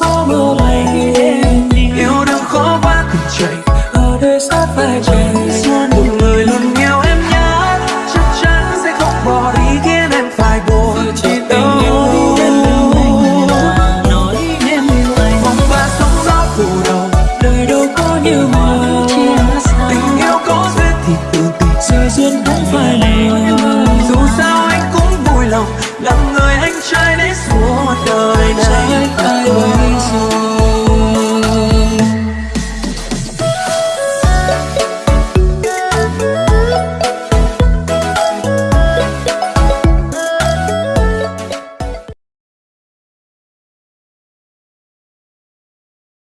gió mưa ngày yêu đương khó quá cần chạy. Ở đây sát vai trời một người luôn yêu em nhớ. Chắc chắn sẽ không bỏ đi khiến em phải buồn. Chỉ đâu. nói em yêu anh. Vòng và sóng gió phủ đầu. Đời đâu có như mơ. tình yêu có duyên thì tương tình duyên không phải là dù sao anh cũng vui lòng. Làm người anh trai đến suốt đời này.